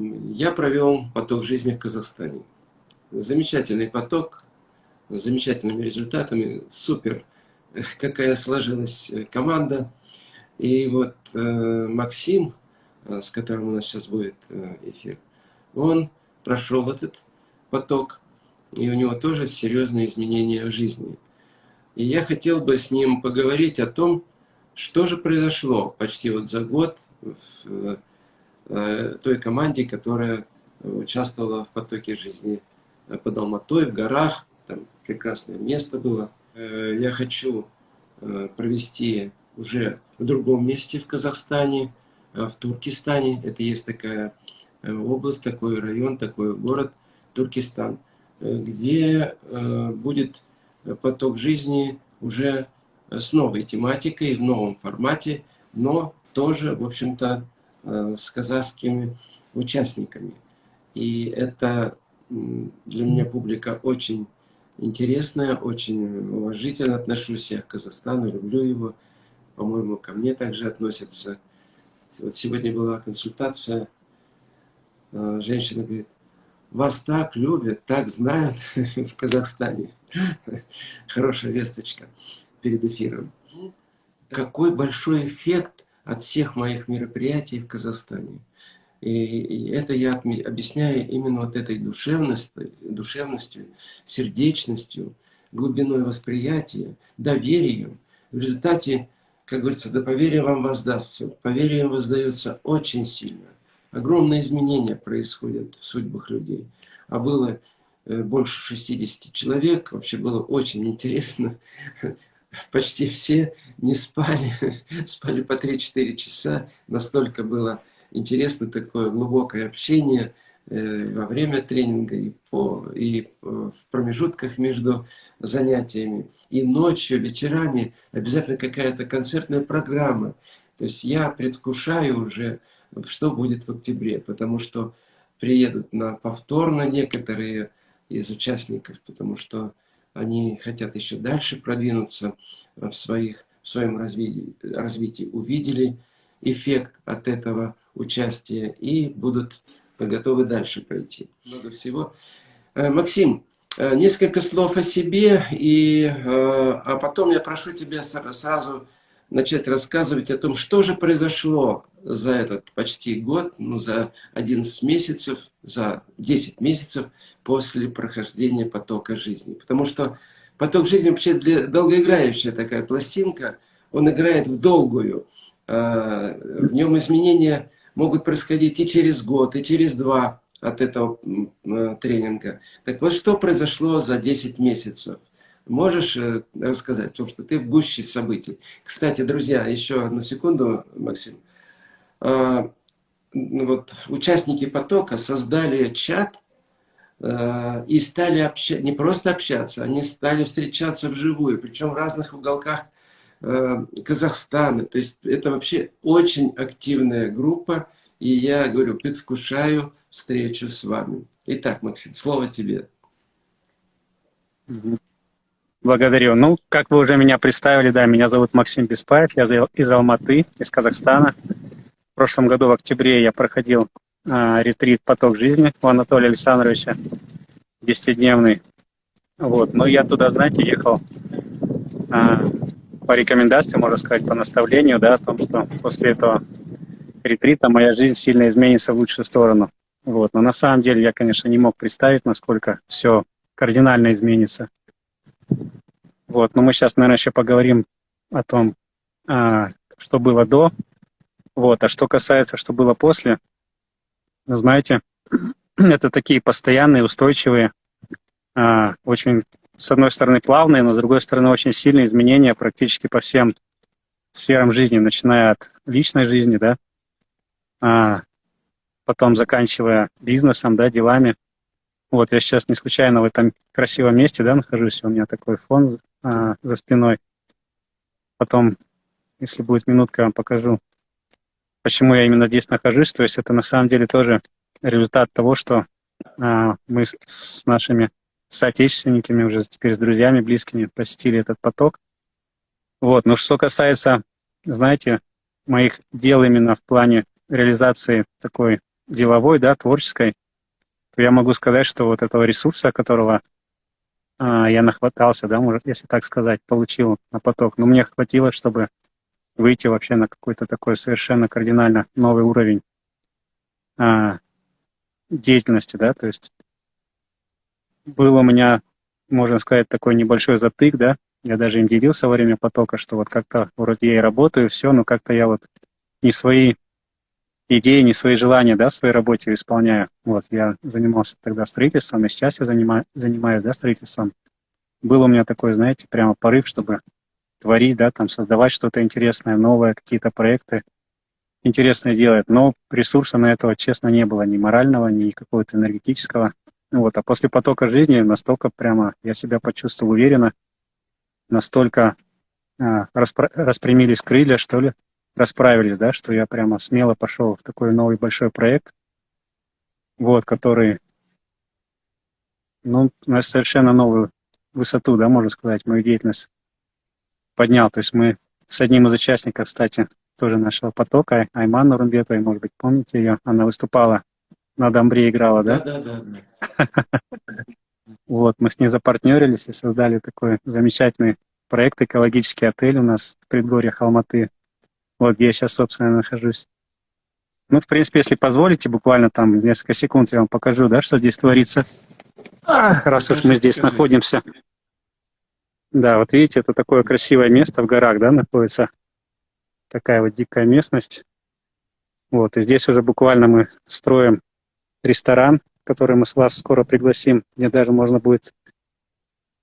я провел поток жизни в Казахстане. Замечательный поток, с замечательными результатами, супер, какая сложилась команда. И вот э, Максим, э, с которым у нас сейчас будет э, эфир, он прошел этот поток, и у него тоже серьезные изменения в жизни. И я хотел бы с ним поговорить о том, что же произошло почти вот за год в э, той команде, которая участвовала в потоке жизни под Алматой, в горах. Там прекрасное место было. Э, я хочу э, провести уже в другом месте в Казахстане, в Туркестане. Это есть такая область, такой район, такой город Туркестан, где будет поток жизни уже с новой тематикой, в новом формате, но тоже, в общем-то, э, с казахскими участниками. И это для меня публика очень интересная, очень уважительно отношусь я к Казахстану, люблю его. По-моему, ко мне также относятся. Вот сегодня была консультация, э, женщина говорит, вас так любят, так знают в Казахстане. Хорошая весточка перед эфиром. Какой большой эффект от всех моих мероприятий в Казахстане. И это я объясняю именно вот этой душевностью, душевностью, сердечностью, глубиной восприятия, доверием. В результате, как говорится, да поверие вам воздастся. Поверие воздается очень сильно. Огромные изменения происходят в судьбах людей. А было э, больше 60 человек. Вообще было очень интересно почти все не спали, спали по 3-4 часа. Настолько было интересно такое глубокое общение э, во время тренинга и, по, и в промежутках между занятиями. И ночью, вечерами обязательно какая-то концертная программа. То есть я предвкушаю уже, что будет в октябре, потому что приедут на повторно некоторые из участников, потому что они хотят еще дальше продвинуться в, своих, в своем развитии, развитии, увидели эффект от этого участия и будут готовы дальше пойти. Много всего. Э, Максим, э, несколько слов о себе, и, э, а потом я прошу тебя сразу начать рассказывать о том, что же произошло за этот почти год, ну, за 11 месяцев, за 10 месяцев после прохождения потока жизни. Потому что поток жизни вообще для, долгоиграющая такая пластинка, он играет в долгую. А, в нем изменения могут происходить и через год, и через два от этого тренинга. Так вот, что произошло за 10 месяцев? Можешь э, рассказать, потому что ты в гуще событий. Кстати, друзья, еще одну секунду, Максим. А, вот, участники потока создали чат э, и стали общаться, не просто общаться, они стали встречаться вживую, причем в разных уголках э, Казахстана. То есть это вообще очень активная группа, и я говорю, предвкушаю встречу с вами. Итак, Максим, слово тебе. Благодарю. Ну, как вы уже меня представили, да, меня зовут Максим Беспаев, я из Алматы, из Казахстана. В прошлом году в октябре я проходил э, ретрит «Поток жизни» у Анатолия Александровича, десятидневный. Вот. Но я туда, знаете, ехал э, по рекомендации, можно сказать, по наставлению, да, о том, что после этого ретрита моя жизнь сильно изменится в лучшую сторону. Вот. Но на самом деле я, конечно, не мог представить, насколько все кардинально изменится. Вот, но мы сейчас, наверное, еще поговорим о том, а, что было до. Вот, а что касается, что было после, ну, знаете, это такие постоянные, устойчивые, а, очень, с одной стороны, плавные, но с другой стороны, очень сильные изменения практически по всем сферам жизни, начиная от личной жизни, да, а, потом заканчивая бизнесом, да, делами. Вот, я сейчас не случайно в этом красивом месте, да, нахожусь, у меня такой фон а, за спиной. Потом, если будет минутка, я вам покажу, почему я именно здесь нахожусь. То есть это на самом деле тоже результат того, что а, мы с, с нашими соотечественниками, уже теперь с друзьями, близкими посетили этот поток. Вот. Но что касается, знаете, моих дел именно в плане реализации такой деловой, да, творческой, то я могу сказать, что вот этого ресурса, которого а, я нахватался, да, может, если так сказать, получил на поток, но мне хватило, чтобы выйти вообще на какой-то такой совершенно кардинально новый уровень а, деятельности, да, то есть был у меня, можно сказать, такой небольшой затык, да, я даже им делился во время потока, что вот как-то вроде я и работаю, все, но как-то я вот не свои идеи, не свои желания, да, в своей работе исполняю. Вот, я занимался тогда строительством, и сейчас я занимаю, занимаюсь, да, строительством. Был у меня такой, знаете, прямо порыв, чтобы творить, да, там, создавать что-то интересное, новое, какие-то проекты интересные делать. Но ресурса на этого, честно, не было ни морального, ни какого-то энергетического. Вот, а после потока жизни настолько прямо я себя почувствовал уверенно, настолько распро распрямились крылья, что ли, расправились, да, что я прямо смело пошел в такой новый большой проект, вот, который, ну, на совершенно новую высоту, да, можно сказать, мою деятельность поднял. То есть мы с одним из участников, кстати, тоже нашего потока, Айман Нурумбетовой, может быть, помните ее, она выступала на Домбре играла, да? Да, да, да. Вот, мы с ней запартнерились и создали такой замечательный проект «Экологический отель» у нас в предгорьях Алматы. Вот где я сейчас, собственно, нахожусь. Ну, в принципе, если позволите, буквально там несколько секунд я вам покажу, да, что здесь творится. А, раз уж мы здесь находимся. Да, вот видите, это такое красивое место в горах, да, находится. Такая вот дикая местность. Вот, и здесь уже буквально мы строим ресторан, который мы с вас скоро пригласим, где даже можно будет,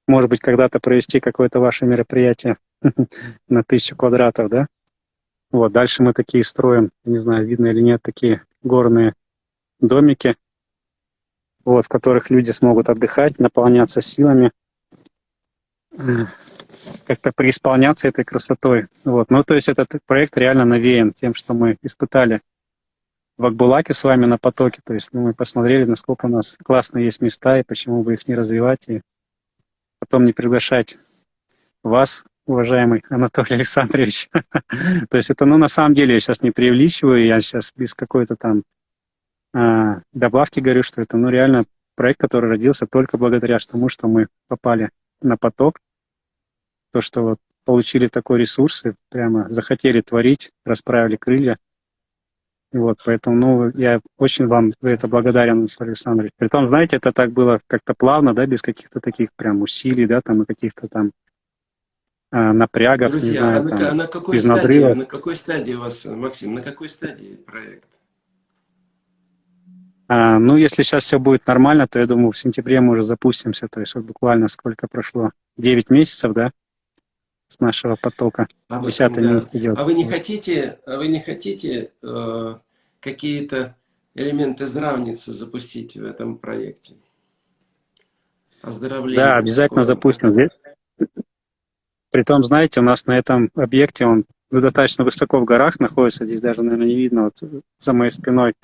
может быть, когда-то провести какое-то ваше мероприятие на тысячу квадратов, да? Вот, дальше мы такие строим, не знаю, видно или нет, такие горные домики, вот, в которых люди смогут отдыхать, наполняться силами, как-то преисполняться этой красотой. Вот. Ну, то есть этот проект реально навеян тем, что мы испытали в Акбулаке с вами на потоке. То есть ну, мы посмотрели, насколько у нас классные есть места, и почему бы их не развивать, и потом не приглашать вас, уважаемый Анатолий Александрович. То есть это, ну, на самом деле, я сейчас не преувеличиваю, я сейчас без какой-то там а, добавки говорю, что это, ну, реально проект, который родился только благодаря тому, что мы попали на поток, то, что вот получили такой ресурс и прямо захотели творить, расправили крылья, вот, поэтому, ну, я очень вам за это благодарен, Александрович. Притом, знаете, это так было как-то плавно, да, без каких-то таких прям усилий, да, там, и каких-то там напрягов, Друзья, не знаю, а на, там, на какой без стадии, надрыва. на какой стадии у вас, Максим, на какой стадии проект? А, ну, если сейчас все будет нормально, то я думаю, в сентябре мы уже запустимся, то есть вот буквально сколько прошло, 9 месяцев, да, с нашего потока. А Десятый да. месяц идет. а вы не хотите, а вы не хотите э, какие-то элементы здравницы запустить в этом проекте? Оздоровление. Да, обязательно такое. запустим. Притом, знаете, у нас на этом объекте, он достаточно высоко в горах находится, здесь даже, наверное, не видно вот за моей спиной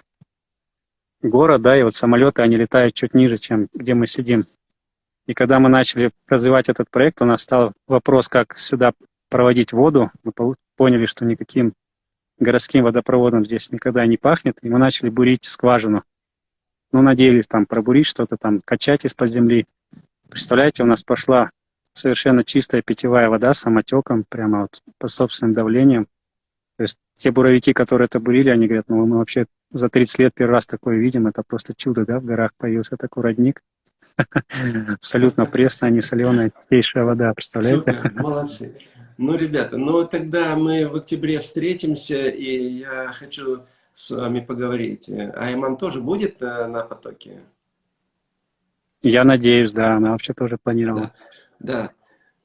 город, да, и вот самолеты, они летают чуть ниже, чем где мы сидим. И когда мы начали развивать этот проект, у нас стал вопрос, как сюда проводить воду. Мы поняли, что никаким городским водопроводом здесь никогда не пахнет, и мы начали бурить скважину. Ну, надеялись там пробурить что-то там, качать из-под земли. Представляете, у нас пошла совершенно чистая питьевая вода с самотеком, прямо вот по собственным давлением. То есть те буровики, которые это бурили, они говорят, ну мы вообще за 30 лет первый раз такое видим, это просто чудо, да, в горах появился такой родник. Абсолютно пресная, не соленая, чистейшая вода, представляете? Молодцы. Ну, ребята, ну тогда мы в октябре встретимся, и я хочу с вами поговорить. Айман тоже будет э, на потоке? Я надеюсь, да, она вообще тоже планировала. Да.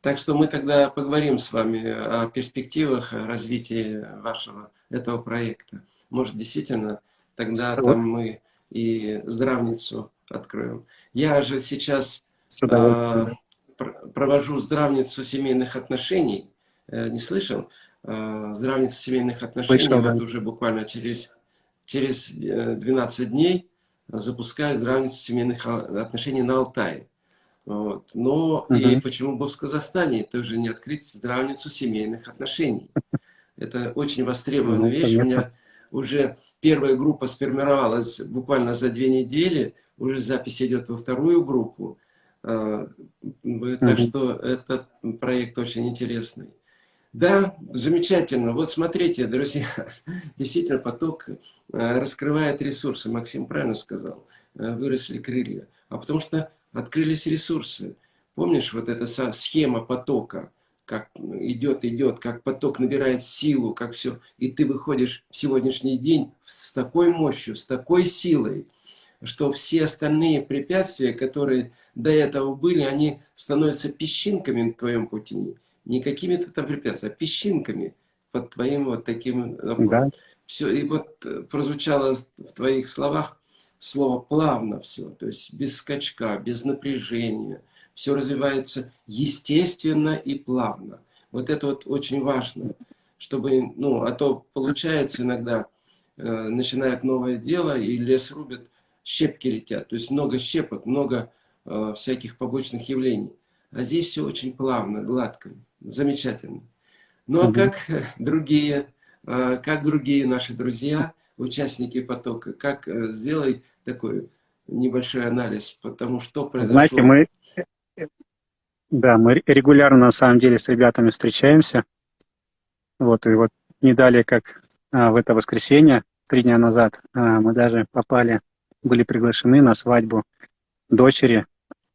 Так что мы тогда поговорим с вами о перспективах развития вашего этого проекта. Может, действительно, тогда Вот. там мы и здравницу откроем. Я же сейчас э, пр- провожу здравницу семейных отношений. Э, Не слышал? Э, Здравницу семейных отношений. Слышал, да. вот уже буквально через, через э, 12 дней запускаю здравницу семейных а, отношений на Алтае. Вот. Но и Мгм. почему бы в Казахстане тоже не открыть здравницу семейных отношений? Это очень востребованная Ну, вещь. У понятно. меня уже первая группа сформировалась буквально за две недели, уже запись идет во вторую группу. А, так что этот проект очень интересный. Да, замечательно. Вот смотрите, друзья, действительно поток э, раскрывает ресурсы. Максим правильно сказал, э, выросли крылья. А потому что открылись ресурсы. Помнишь, вот эта схема потока, как идет, идет, как поток набирает силу, как все. И ты выходишь в сегодняшний день с такой мощью, с такой силой, что все остальные препятствия, которые до этого были, они становятся песчинками в твоем пути не какими-то там препятствиями, а песчинками под твоим вот таким напором. Да. Все, и вот э, прозвучало в твоих словах слово плавно все, то есть без скачка, без напряжения. Все развивается естественно и плавно. Вот это вот очень важно, чтобы, ну, а то получается иногда, э, начинает новое дело, и лес рубят, щепки летят. То есть много щепок, много э, всяких побочных явлений. А здесь все очень плавно, гладко, замечательно. Ну а как другие, а, как другие наши друзья, участники потока, как э, сделай такой небольшой анализ, потому что произошло. Знаете, мы, да, мы регулярно на самом деле с ребятами встречаемся. Вот, и вот не далее, как а, в это воскресенье, три дня назад, а, мы даже попали, были приглашены на свадьбу дочери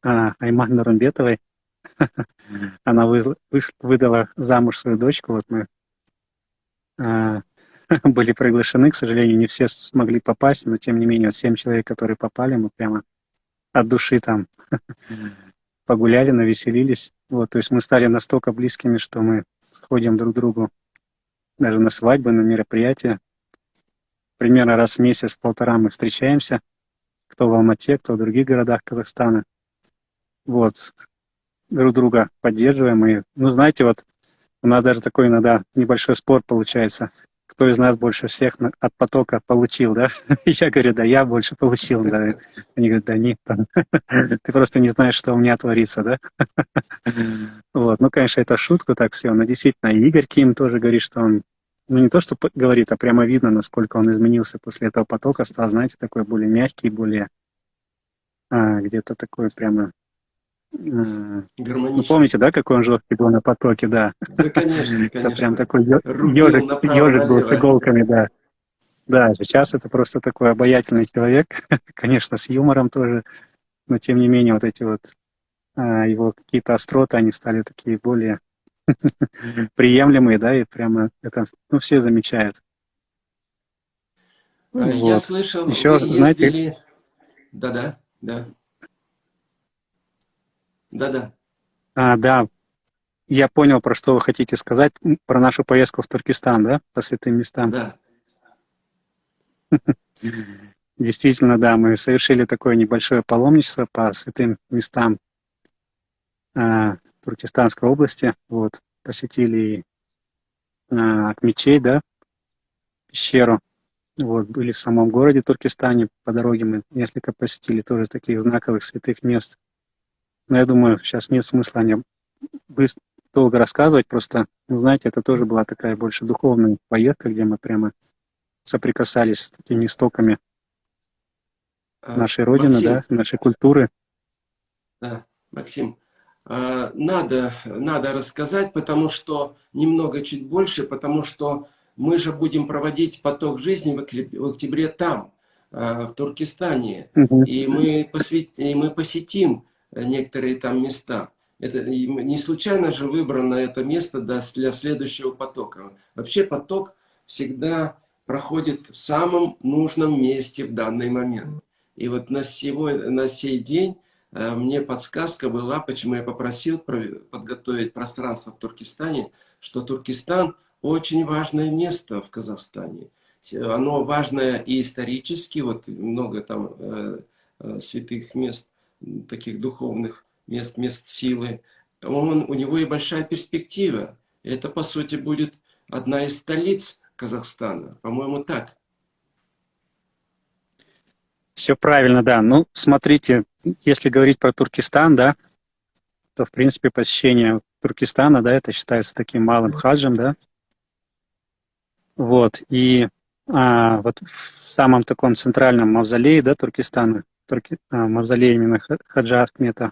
а, Айман Румбетовой. Она выдала замуж свою дочку. Вот мы а, были приглашены, к сожалению, не все смогли попасть, но тем не менее, семь человек, которые попали, мы прямо от души там погуляли, навеселились. Вот, то есть мы стали настолько близкими, что мы ходим друг к другу даже на свадьбы, на мероприятия. Примерно раз в месяц, полтора мы встречаемся, кто в Алмате, кто в других городах Казахстана. Вот, друг друга поддерживаем. И, ну, знаете, вот у нас даже такой иногда небольшой спор получается. Кто из нас больше всех от потока получил, да? Я говорю, да, я больше получил, да. Они говорят, да нет, ты просто не знаешь, что у меня творится, да? Вот, ну, конечно, это шутка так все, но действительно, Игорь Ким тоже говорит, что он ну не то, что говорит, а прямо видно, насколько он изменился после этого потока, стал, знаете, такой более мягкий, более а, где-то такой прямо ну, помните, да, какой он жесткий был на потоке, да? Да, конечно, конечно. Это прям такой ежик, был с иголками, да. Да, сейчас это просто такой обаятельный человек, конечно, с юмором тоже, но тем не менее вот эти вот а, его какие-то остроты, они стали такие более приемлемые, да, и прямо это, ну, все замечают. А, я вот. слышал, Еще, знаете... Да-да, да. Да-да. А, да. Я понял, про что вы хотите сказать, про нашу поездку в Туркестан, да, по святым местам? Да. Действительно, да, мы совершили такое небольшое паломничество по святым местам а, Туркестанской области. Вот, посетили а, Акмечей, да, пещеру. Вот, были в самом городе Туркестане, по дороге мы несколько посетили тоже таких знаковых святых мест. Но я думаю, сейчас нет смысла о нем быстро, долго рассказывать, просто, ну, знаете, это тоже была такая больше духовная поездка, где мы прямо соприкасались с такими истоками а, нашей Родины, Максим, да, нашей культуры. Да, Максим, а, надо, надо рассказать, потому что немного чуть больше, потому что мы же будем проводить поток жизни в октябре там, а, в Туркестане, угу. и, мы посвят... и мы посетим некоторые там места. Это не случайно же выбрано это место для следующего потока. Вообще поток всегда проходит в самом нужном месте в данный момент. И вот на, сегодня, на сей день э, мне подсказка была, почему я попросил подготовить пространство в Туркестане, что Туркестан очень важное место в Казахстане. Оно важное и исторически, вот много там э, э, святых мест, таких духовных мест, мест силы, он, у него и большая перспектива. Это, по сути, будет одна из столиц Казахстана. По-моему, так. Все правильно, да. Ну, смотрите, если говорить про Туркестан, да, то, в принципе, посещение Туркестана, да, это считается таким малым хаджем, да. Вот, и а, вот в самом таком центральном мавзолее, да, Туркестана, Турки, а, мавзолее именно Хаджа Ахмета,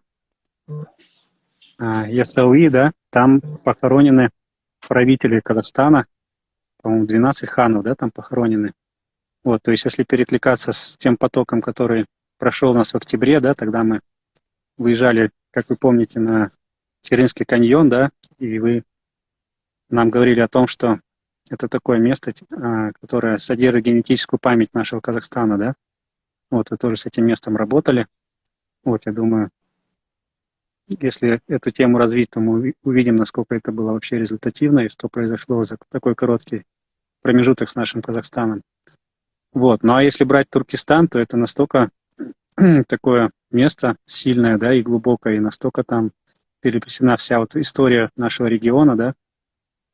а, Ясауи, да, там похоронены правители Казахстана, по-моему, 12 ханов, да, там похоронены. Вот, то есть если перекликаться с тем потоком, который прошел у нас в октябре, да, тогда мы выезжали, как вы помните, на Черинский каньон, да, и вы нам говорили о том, что это такое место, а, которое содержит генетическую память нашего Казахстана, да. Вот, вы тоже с этим местом работали. Вот, я думаю, если эту тему развить, то мы увидим, насколько это было вообще результативно и что произошло за такой короткий промежуток с нашим Казахстаном. Вот. Ну а если брать Туркестан, то это настолько такое место сильное, да, и глубокое, и настолько там переплетена вся вот история нашего региона, да,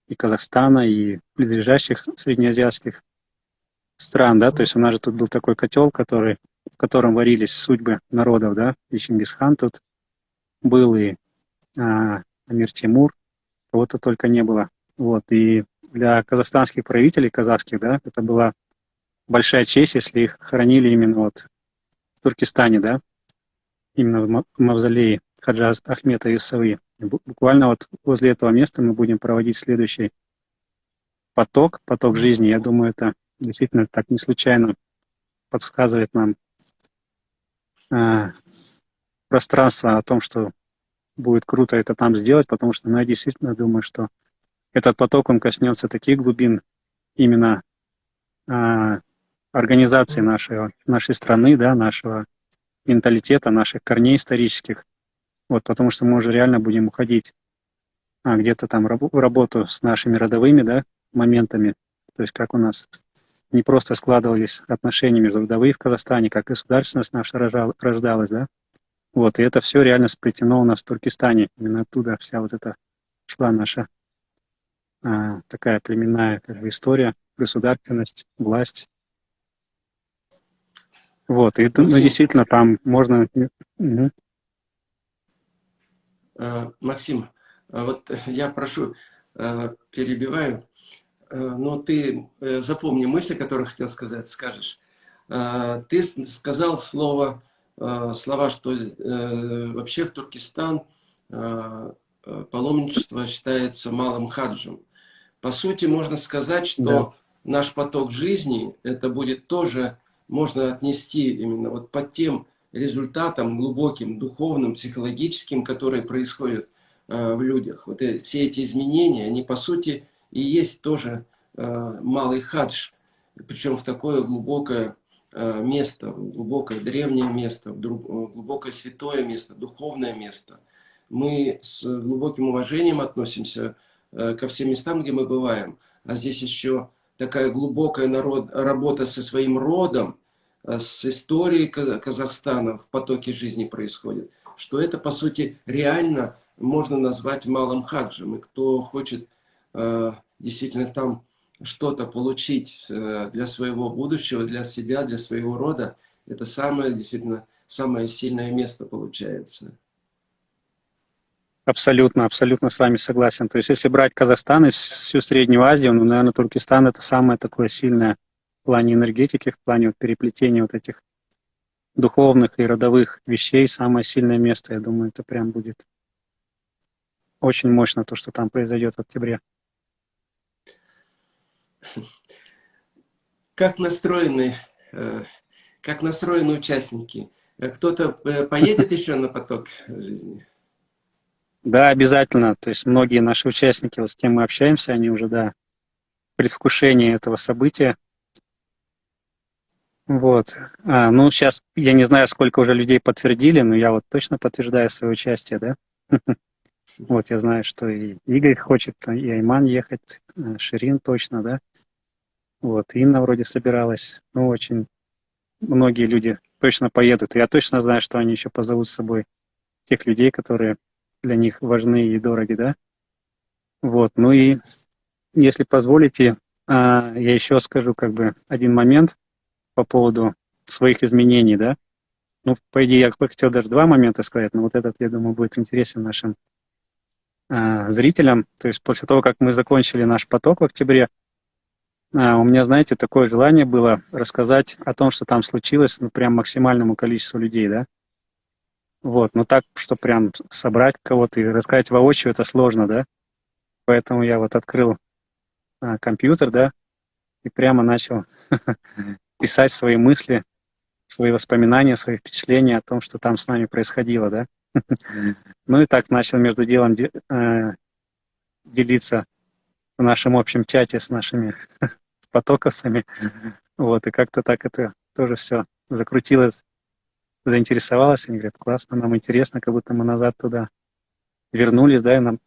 и Казахстана, и близлежащих среднеазиатских стран, да, то есть у нас же тут был такой котел, который, в котором варились судьбы народов, да, и Чингисхан тут был, и а, Амир Тимур, кого-то только не было, вот, и для казахстанских правителей, казахских, да, это была большая честь, если их хоронили именно вот в Туркестане, да, именно в мавзолее Хаджа Ахмета Юсави. Буквально вот возле этого места мы будем проводить следующий поток, поток жизни. Я думаю, это действительно так не случайно подсказывает нам э, пространство о том, что будет круто это там сделать, потому что ну, я действительно думаю, что этот поток, он коснется таких глубин именно э, организации нашей, нашей страны, да, нашего менталитета, наших корней исторических. Вот, потому что мы уже реально будем уходить а, где-то там раб работу с нашими родовыми да, моментами. То есть как у нас не просто складывались отношения между вдовы в Казахстане, как государственность наша рождалась, да. Вот, и это все реально сплетено у нас в Туркестане. Именно оттуда вся вот эта шла наша а, такая племенная как бы, история, государственность, власть. Вот, и ну, действительно там можно... Угу. Максим, а вот я прошу, а, перебиваю, но ты запомни мысли, которые хотел сказать, скажешь. Ты сказал слово, слова, что э, вообще в Туркестан паломничество считается малым хаджем. По сути, можно сказать, что да. наш поток жизни, это будет тоже можно отнести именно вот под тем результатам глубоким, духовным, психологическим, которые происходят э, в людях. Вот э, все эти изменения, они по сути и есть тоже э, малый хадж, причем в такое глубокое э, место, глубокое древнее место, глубокое святое место, духовное место. Мы с глубоким уважением относимся э, ко всем местам, где мы бываем, а здесь еще такая глубокая народ, работа со своим родом, э, с историей Казахстана в потоке жизни происходит, что это, по сути, реально можно назвать малым хаджем. И кто хочет э, действительно там что-то получить э, для своего будущего, для себя, для своего рода, это самое, действительно, самое сильное место получается. Абсолютно, абсолютно с вами согласен. То есть, если брать Казахстан и всю Среднюю Азию, ну, наверное, Туркестан это самое такое сильное в плане энергетики, в плане вот переплетения вот этих духовных и родовых вещей, самое сильное место, я думаю, это прям будет очень мощно, то, что там произойдет в октябре. Как настроены, э, как настроены участники? Кто-то э, поедет еще на поток жизни? Да, обязательно. То есть многие наши участники, вот с кем мы общаемся, они уже, да, предвкушение этого события. Вот. А, ну, сейчас я не знаю, сколько уже людей подтвердили, но я вот точно подтверждаю свое участие, да. Вот, я знаю, что и Игорь хочет, и Айман ехать, э, Ширин точно, да. Вот, Инна вроде собиралась. Ну, очень многие люди точно поедут. я точно знаю, что они еще позовут с собой тех людей, которые для них важны и дороги, да. Вот, ну и если позволите, а, я еще скажу как бы один момент по поводу своих изменений, да. Ну, по идее, я хотел даже два момента сказать, но вот этот, я думаю, будет интересен нашим а, зрителям. То есть после того, как мы закончили наш поток в октябре, А, у меня, знаете, такое желание было рассказать о том, что там случилось, ну, прям максимальному количеству людей, да. Вот, но так, что прям собрать кого-то и рассказать воочию, это сложно, да. Поэтому я вот открыл а, компьютер, да, и прямо начал писать свои мысли, свои воспоминания, свои впечатления о том, что там с нами происходило, да. Ну и так начал между делом э, делиться в нашем общем чате с нашими потоковцами. Вот, и как-то так это тоже все закрутилось, заинтересовалось. Они говорят, классно, нам интересно, как будто мы назад туда вернулись, да, и нам,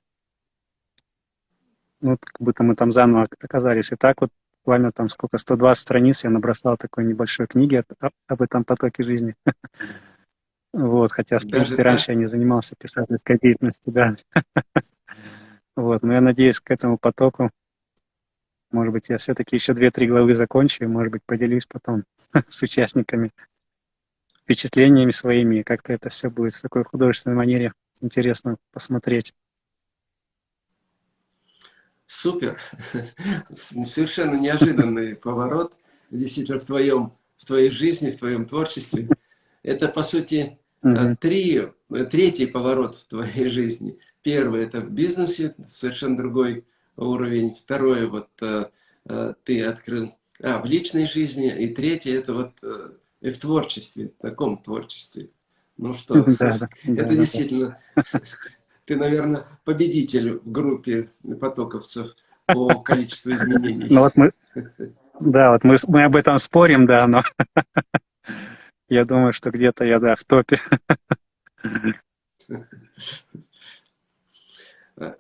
ну, как будто мы там заново оказались. И так вот буквально там сколько, 120 страниц я набросал такой небольшой книги об этом потоке жизни. Вот, хотя, в принципе, раньше я не занимался писательской деятельностью, да. Вот, но я надеюсь к этому потоку. Может быть, я все-таки еще две-три главы закончу, и, может быть, поделюсь потом с участниками впечатлениями своими, как-то это все будет в такой художественной манере интересно посмотреть. Супер. Совершенно неожиданный поворот. Действительно, в, твоем, в твоей жизни, в твоем творчестве. Это, по сути, mm три, третий поворот в твоей жизни. Первый – это в бизнесе, совершенно другой уровень. Второе, вот э, э, ты открыл а, в личной жизни. И третье – это вот и в творчестве, в таком творчестве. Ну что, это действительно ты, наверное, победитель в группе потоковцев по количеству изменений. Ну вот мы, да, вот мы, мы об этом спорим, да, но я думаю, что где-то я, да, в топе.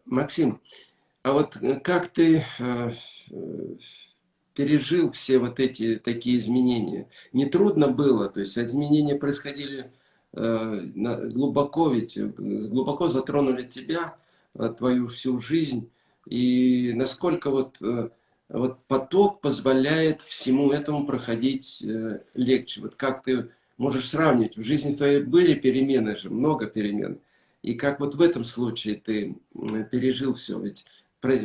Максим, а вот как ты э, пережил все вот эти такие изменения? Не трудно было? То есть изменения происходили Э, глубоко ведь, глубоко затронули тебя, э, твою всю жизнь, и насколько вот, э, вот поток позволяет всему этому проходить легче. Вот как ты можешь сравнить, в жизни твоей были перемены же, много перемен, и как вот в этом случае ты пережил все, ведь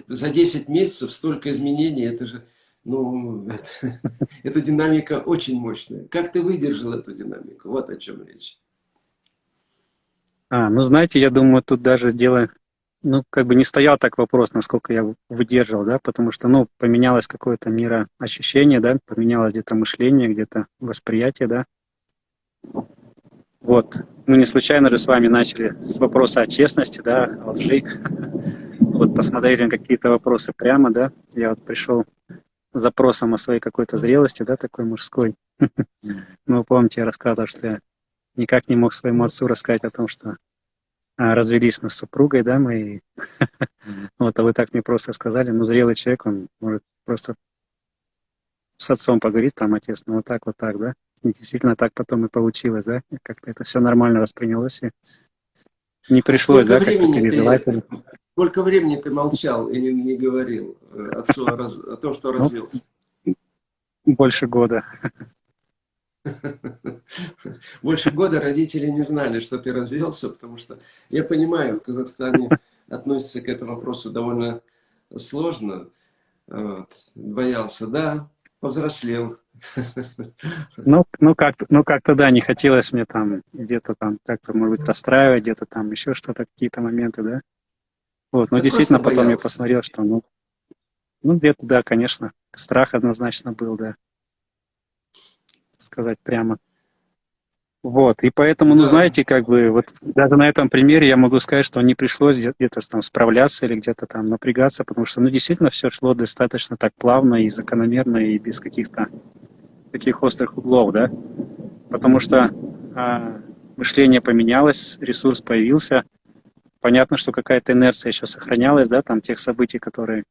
за 10 месяцев столько изменений, это же, ну, это, эта динамика очень мощная. Как ты выдержал эту динамику? Вот о чем речь. А, ну знаете, я думаю, тут даже дело, ну как бы не стоял так вопрос, насколько я выдерживал, да, потому что, ну, поменялось какое-то мироощущение, да, поменялось где-то мышление, где-то восприятие, да. Вот, мы не случайно же с вами начали с вопроса о честности, да, о лжи. Вот посмотрели на какие-то вопросы прямо, да. Я вот пришел с запросом о своей какой-то зрелости, да, такой мужской. Ну, помните, я рассказывал, что я никак не мог своему отцу рассказать о том, что а, развелись мы с супругой, да, мы, вот, а вы так мне просто сказали, ну, зрелый человек, он может просто с отцом поговорить, там, отец, ну, вот так, вот так, да, действительно так потом и получилось, да, как-то это все нормально воспринялось, и не пришлось, сколько да, как-то переживать. Ты, сколько времени ты молчал и не, не говорил э, отцу о, раз, о том, что ну, развелся? Больше года. Больше года родители не знали, что ты развелся, потому что, я понимаю, в Казахстане относится к этому вопросу довольно сложно. Вот. Боялся, да, повзрослел. Ну, ну как-то, ну как-то да, не хотелось мне там где-то там как-то, может быть, расстраивать, где-то там еще что-то, какие-то моменты, да. Вот, но я действительно потом я посмотрел, что, ну, ну где-то, да, конечно, страх однозначно был, да сказать прямо. Вот, и поэтому, ну, знаете, как бы, вот даже на этом примере я могу сказать, что не пришлось где-то там справляться или где-то там напрягаться, потому что, ну, действительно, все шло достаточно так плавно и закономерно, и без каких-то таких острых углов, да, потому что а, мышление поменялось, ресурс появился, понятно, что какая-то инерция еще сохранялась, да, там тех событий, которые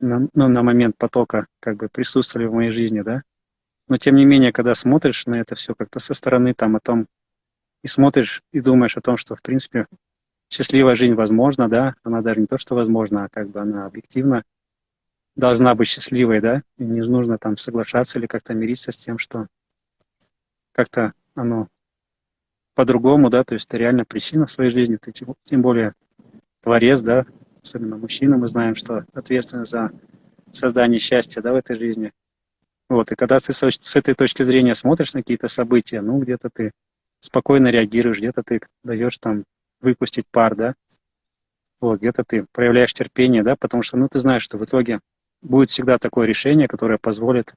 на, ну, на момент потока как бы присутствовали в моей жизни, да, но тем не менее, когда смотришь на это все как-то со стороны, там о том, и смотришь, и думаешь о том, что, в принципе, счастливая жизнь возможна, да, она даже не то, что возможна, а как бы она объективно должна быть счастливой, да, и не нужно там соглашаться или как-то мириться с тем, что как-то оно по-другому, да, то есть это реально причина в своей жизни, ты тем более творец, да, особенно мужчина, мы знаем, что ответственность за создании счастья, да, в этой жизни. Вот, и когда ты с, этой точки зрения смотришь на какие-то события, ну, где-то ты спокойно реагируешь, где-то ты даешь там выпустить пар, да, вот, где-то ты проявляешь терпение, да, потому что, ну, ты знаешь, что в итоге будет всегда такое решение, которое позволит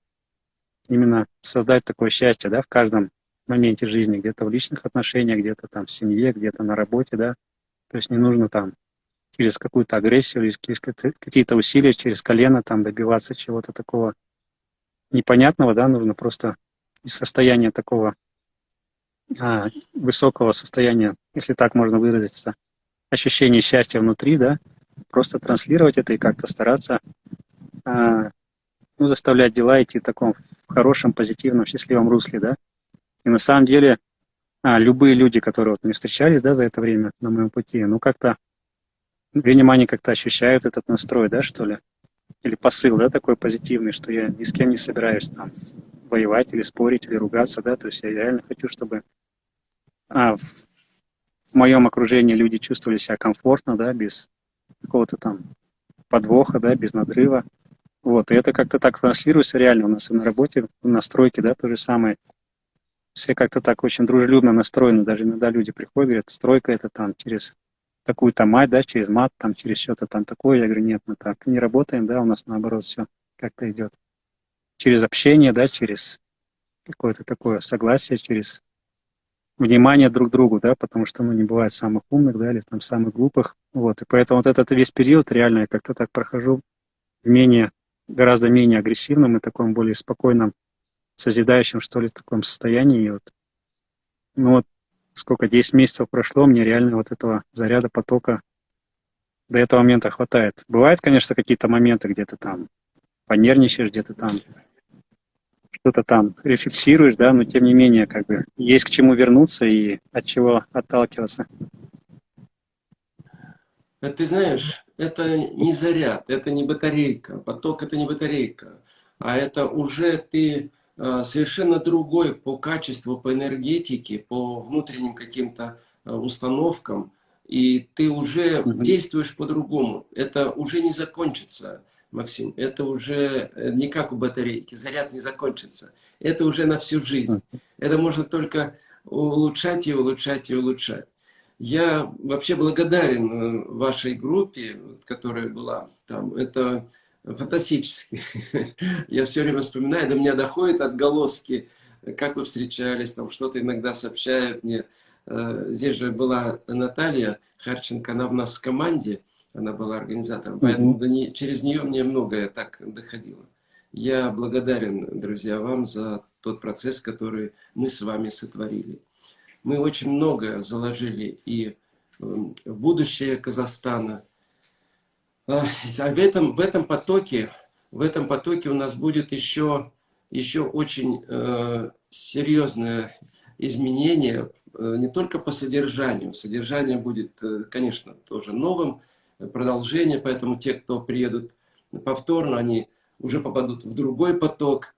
именно создать такое счастье, да, в каждом моменте жизни, где-то в личных отношениях, где-то там в семье, где-то на работе, да, то есть не нужно там через какую-то агрессию через какие-то усилия, через колено там добиваться чего-то такого непонятного, да, нужно просто из состояния такого а, высокого состояния, если так можно выразиться, ощущение счастья внутри, да, просто транслировать это и как-то стараться а, ну, заставлять дела идти в таком хорошем, позитивном, счастливом русле, да. И на самом деле а, любые люди, которые вот мне встречались, да, за это время на моем пути, ну, как-то, видимо, они как-то ощущают этот настрой, да, что ли, или посыл, да, такой позитивный, что я ни с кем не собираюсь там воевать или спорить или ругаться, да, то есть я реально хочу, чтобы а, в моем окружении люди чувствовали себя комфортно, да, без какого-то там подвоха, да, без надрыва. Вот, и это как-то так транслируется реально у нас и на работе, на стройке, да, то же самое. Все как-то так очень дружелюбно настроены, даже иногда люди приходят, говорят, стройка это там через такую-то мать, да, через мат, там, через что-то там такое. Я говорю, нет, мы так не работаем, да, у нас наоборот все как-то идет. Через общение, да, через какое-то такое согласие, через внимание друг к другу, да, потому что, ну, не бывает самых умных, да, или там самых глупых, вот, и поэтому вот этот весь период реально я как-то так прохожу в менее, гораздо менее агрессивном и таком более спокойном, созидающем, что ли, в таком состоянии, и вот, ну, вот, сколько, 10 месяцев прошло, мне реально вот этого заряда, потока до этого момента хватает. Бывают, конечно, какие-то моменты, где то там понервничаешь, где-то там что-то там рефлексируешь, да, но тем не менее, как бы, есть к чему вернуться и от чего отталкиваться. Ты знаешь, это не заряд, это не батарейка, поток это не батарейка, а это уже ты совершенно другой по качеству, по энергетике, по внутренним каким-то э, установкам, и ты уже действуешь по-другому. Это уже не закончится. Максим, это уже э, не как у батарейки, заряд не закончится. Это уже на всю жизнь. Это можно только улучшать и улучшать и улучшать. Я вообще благодарен э, вашей группе, которая была там. Это фантастически. Я все время вспоминаю, до меня доходят отголоски, как вы встречались, там что-то иногда сообщают мне. Э, здесь же была Наталья Харченко, она в нас в команде она была организатором. Поэтому до не, через нее мне многое так доходило. Я благодарен, друзья, вам за тот процесс, который мы с вами сотворили. Мы очень многое заложили и эм, в будущее Казахстана. А в этом, в этом потоке, в этом потоке у нас будет еще, еще очень э, серьезное изменение, э, не только по содержанию. Содержание будет, э, конечно, тоже новым, продолжение, поэтому те, кто приедут повторно, они уже попадут в другой поток,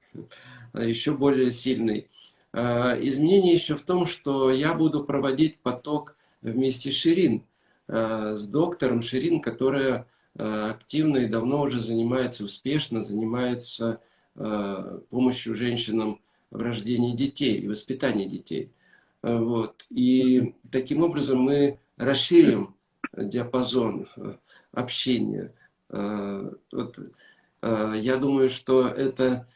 еще более сильный. Изменение еще в том, что я буду проводить поток вместе с Ширин, с доктором Ширин, которая активно и давно уже занимается, успешно занимается помощью женщинам в рождении детей и воспитании детей. Вот. И таким образом мы расширим диапазон э, общения. Э, вот, э, я думаю, что это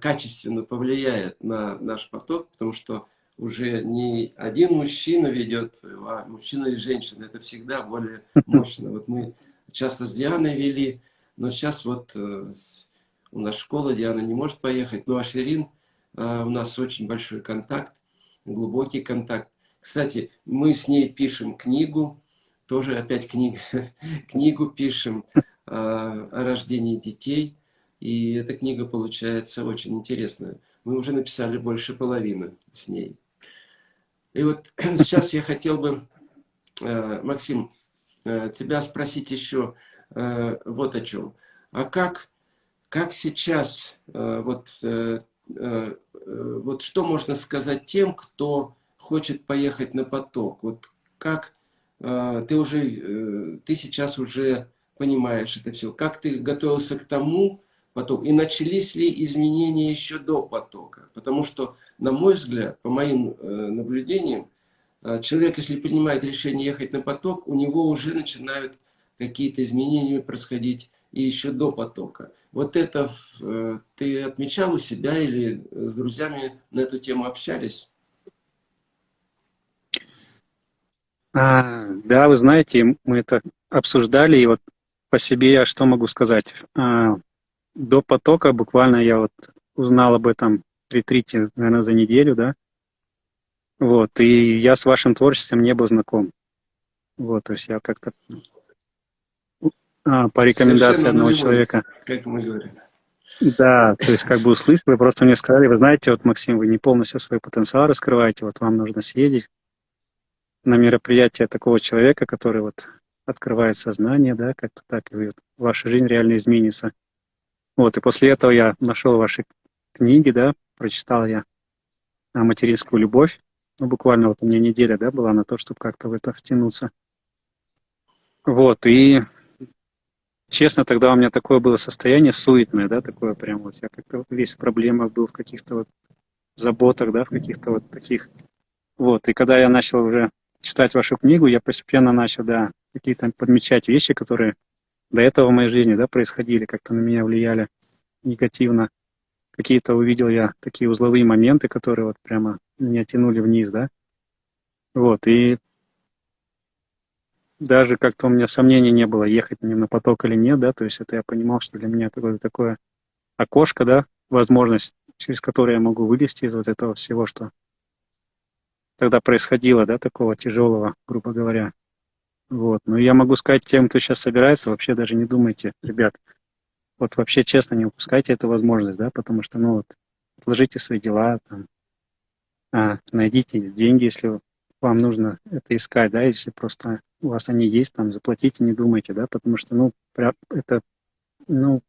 качественно повлияет на наш поток, потому что уже не один мужчина ведет, а мужчина или женщина. Это всегда более мощно. Вот мы часто с Дианой вели, но сейчас вот у нас школа, Диана не может поехать. Ну а Ширин, у нас очень большой контакт, глубокий контакт. Кстати, мы с ней пишем книгу, тоже опять книг, книгу пишем э, о рождении детей. И эта книга получается очень интересная. Мы уже написали больше половины с ней. И вот сейчас я хотел бы, э, Максим, э, тебя спросить еще э, вот о чем. А как, как сейчас, э, вот, э, э, вот что можно сказать тем, кто хочет поехать на поток? Вот как ты уже, э, ты сейчас уже понимаешь это все. Как ты готовился к тому поток, и начались ли изменения еще до потока. Потому что, на мой взгляд, по моим э, наблюдениям, э, человек, если принимает решение ехать на поток, у него уже начинают какие-то изменения происходить и еще до потока. Вот это э, ты отмечал у себя или с друзьями на эту тему общались? А, да, вы знаете, мы это обсуждали, и вот по себе я что могу сказать? А, до потока буквально я вот узнал об этом ретрите, наверное, за неделю, да. Вот, и я с вашим творчеством не был знаком. Вот, то есть я как-то а, по рекомендации Совершенно одного человека. Как мы говорим. Да, то есть как бы услышали, вы просто мне сказали, вы знаете, вот, Максим, вы не полностью свой потенциал раскрываете, вот вам нужно съездить на мероприятие такого человека, который вот открывает сознание, да, как-то так, и ваша жизнь реально изменится. Вот, и после этого я нашел ваши книги, да, прочитал я материнскую любовь. Ну, буквально вот у меня неделя, да, была на то, чтобы как-то в это втянуться. Вот, и честно, тогда у меня такое было состояние суетное, да, такое прям вот, я как-то весь в проблемах был, в каких-то вот заботах, да, в каких-то вот таких. Вот, и когда я начал уже читать вашу книгу, я постепенно начал, да, какие-то подмечать вещи, которые до этого в моей жизни да, происходили, как-то на меня влияли негативно. Какие-то увидел я такие узловые моменты, которые вот прямо меня тянули вниз, да. Вот, и даже как-то у меня сомнений не было, ехать мне на поток или нет, да, то есть это я понимал, что для меня какое-то такое окошко, да, возможность, через которое я могу вылезти из вот этого всего, что тогда происходило, да, такого тяжелого, грубо говоря. Вот. Но я могу сказать тем, кто сейчас собирается, вообще даже не думайте, ребят, вот вообще честно не упускайте эту возможность, да, потому что, ну вот, отложите свои дела, там, а, найдите деньги, если вам нужно это искать, да, если просто у вас они есть, там, заплатите, не думайте, да, потому что, ну, это, ну,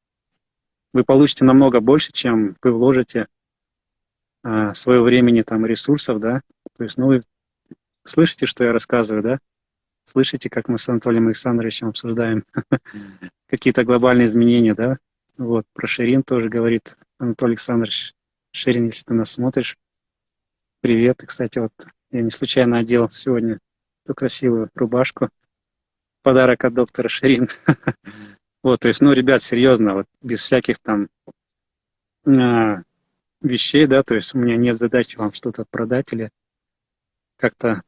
вы получите намного больше, чем вы вложите а, своего времени, там, ресурсов, да, то есть, ну, вы слышите, что я рассказываю, да, Слышите, как мы с Анатолием Александровичем обсуждаем какие-то глобальные изменения, да? Вот, про Ширин тоже говорит Анатолий Александрович. Ширин, если ты нас смотришь, привет. И, кстати, вот я не случайно одел сегодня эту красивую рубашку. Подарок от доктора Ширин. Вот, то есть, ну, ребят, серьезно, вот без всяких там а, вещей, да, то есть у меня нет задачи вам что-то продать или как-то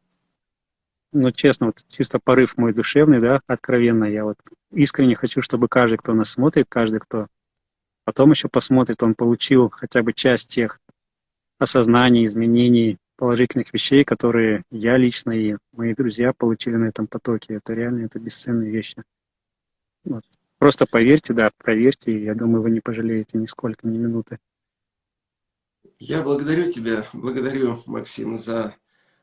ну, честно, вот чисто порыв мой душевный, да, откровенно, я вот искренне хочу, чтобы каждый, кто нас смотрит, каждый, кто потом еще посмотрит, он получил хотя бы часть тех осознаний, изменений, положительных вещей, которые я лично и мои друзья получили на этом потоке. Это реально, это бесценные вещи. Вот. Просто поверьте, да, проверьте, и я думаю, вы не пожалеете нисколько, ни минуты. Я благодарю тебя, благодарю, Максим, за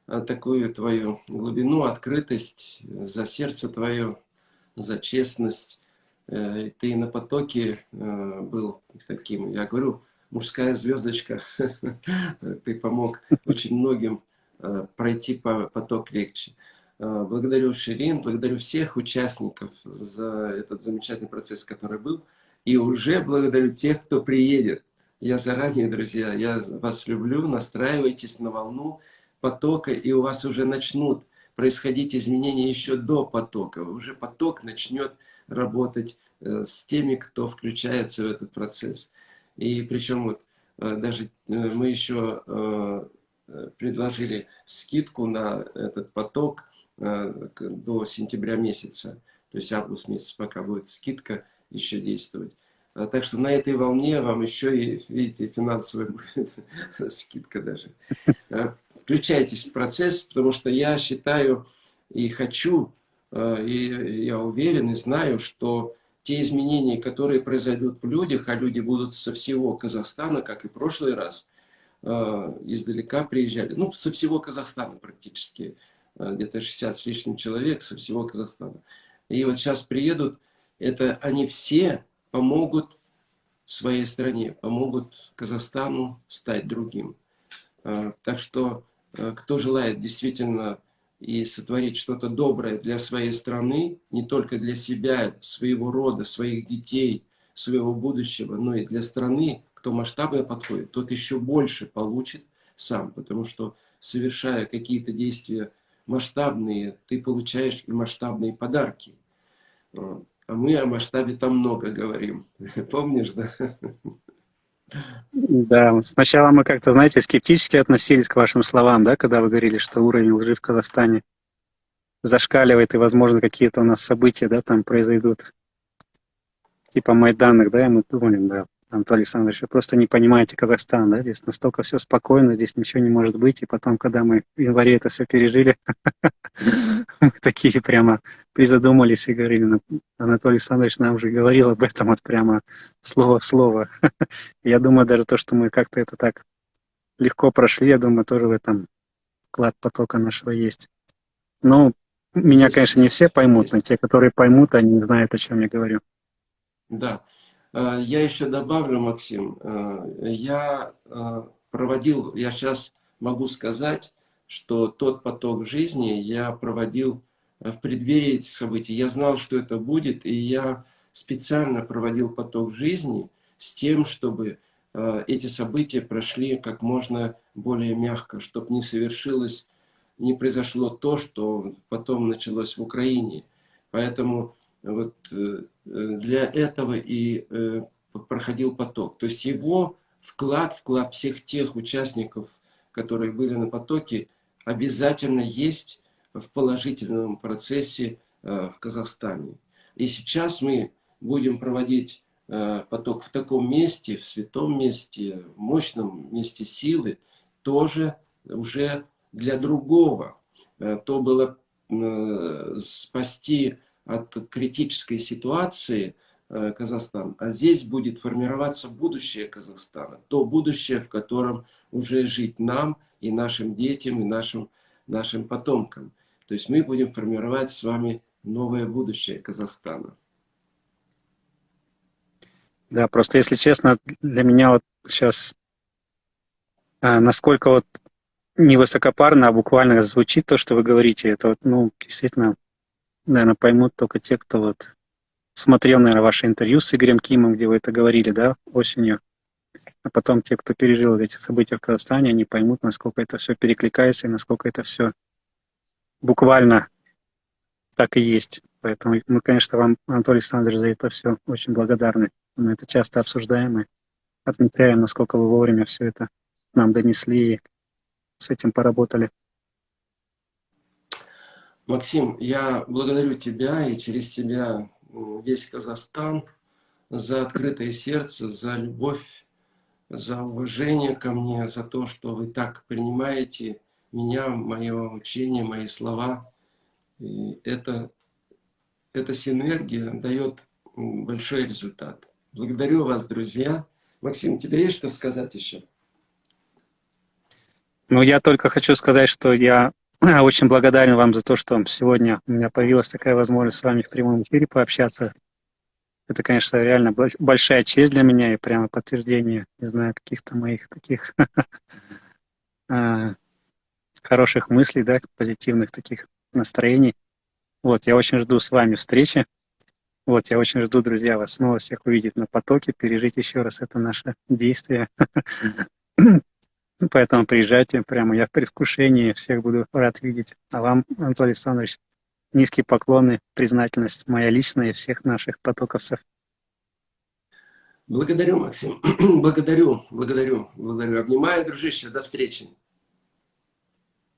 такую твою глубину, открытость, за сердце твое, за честность. Э, ты на потоке э, был таким, я говорю, мужская звездочка. Ты помог очень многим пройти по поток легче. Благодарю Ширин, благодарю всех участников за этот замечательный процесс, который был. И уже благодарю тех, кто приедет. Я заранее, друзья, я вас люблю, настраивайтесь на волну потока, и у вас уже начнут происходить изменения еще до потока. Уже поток начнет работать э, с теми, кто включается в этот процесс. И причем вот э, даже э, мы еще предложили скидку на этот поток до сентября месяца. То есть август месяц, пока будет скидка еще действовать. А так что на этой волне вам еще и, видите, финансовая скидка даже включайтесь в процесс, потому что я считаю и хочу, э, и я уверен и знаю, что те изменения, которые произойдут в людях, а люди будут со всего Казахстана, как и в прошлый раз, э, издалека приезжали, ну, со всего Казахстана практически, э, где-то 60 с лишним человек со всего Казахстана. И вот сейчас приедут, это они все помогут своей стране, помогут Казахстану стать другим. Так что кто желает действительно и сотворить что-то доброе для своей страны, не только для себя, своего рода, своих детей, своего будущего, но и для страны, кто масштабно подходит, тот еще больше получит сам, потому что совершая какие-то действия масштабные, ты получаешь и масштабные подарки. А мы о масштабе там много говорим. Помнишь, да? Да, сначала мы как-то, знаете, скептически относились к вашим словам, да, когда вы говорили, что уровень лжи в Казахстане зашкаливает, и, возможно, какие-то у нас события, да, там произойдут, типа Майданных, да, и мы думали, да, Анатолий Александрович, вы просто не понимаете Казахстан, да, здесь настолько все спокойно, здесь ничего не может быть, и потом, когда мы в январе это все пережили, мы такие прямо призадумались и говорили, «Ну, Анатолий Александрович нам уже говорил об этом вот прямо слово в слово. Я думаю, даже то, что мы как-то это так легко прошли, я думаю, тоже в этом вклад потока нашего есть. Но меня, конечно, не все поймут, но те, которые поймут, они знают, о чем я говорю. Да. Э, я еще добавлю, Максим, э, я э, проводил, я сейчас могу сказать, что тот поток жизни я проводил в преддверии этих событий. Я знал, что это будет, и я специально проводил поток жизни с тем, чтобы эти события прошли как можно более мягко, чтобы не совершилось, не произошло то, что потом началось в Украине. Поэтому вот для этого и э, проходил поток. То есть его вклад, вклад всех тех участников, которые были на потоке, обязательно есть в положительном процессе э, в Казахстане. И сейчас мы будем проводить поток в таком месте, в святом месте, в мощном месте силы, тоже уже для другого. То было спасти от критической ситуации э, Казахстан, а здесь будет формироваться будущее Казахстана, то будущее, в котором уже жить нам и нашим детям, и нашим, нашим потомкам. То есть мы будем формировать с вами новое будущее Казахстана. Да, просто если честно, для меня вот сейчас а, насколько вот не высокопарно, а буквально звучит то, что вы говорите, это вот, ну, действительно наверное, поймут только те, кто вот смотрел, наверное, ваше интервью с Игорем Кимом, где вы это говорили, да, осенью. А потом те, кто пережил эти события в Казахстане, они поймут, насколько это все перекликается и насколько это все буквально так и есть. Поэтому мы, конечно, вам, Анатолий Александрович, за это все очень благодарны. Мы это часто обсуждаем и отмечаем, насколько вы вовремя все это нам донесли и с этим поработали. Максим, я благодарю тебя и через тебя весь Казахстан за открытое сердце, за любовь, за уважение ко мне, за то, что вы так принимаете меня, мое учение, мои слова. И это, эта синергия дает большой результат. Благодарю вас, друзья. Максим, тебе есть что сказать еще? Ну, я только хочу сказать, что я очень благодарен вам за то, что сегодня у меня появилась такая возможность с вами в прямом эфире пообщаться. Это, конечно, реально большая честь для меня и прямо подтверждение, не знаю, каких-то моих таких а, хороших мыслей, да, позитивных таких настроений. Вот, я очень жду с вами встречи. Вот, я очень жду, друзья, вас снова всех увидеть на потоке, пережить еще раз это наше действие. Поэтому приезжайте прямо, я в предвкушении, всех буду рад видеть. А вам, Анатолий Александрович, низкие поклоны, признательность моя личная и всех наших потоковцев. Благодарю, Максим. благодарю, благодарю, благодарю. Обнимаю, дружище. До встречи.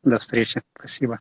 До встречи. Спасибо.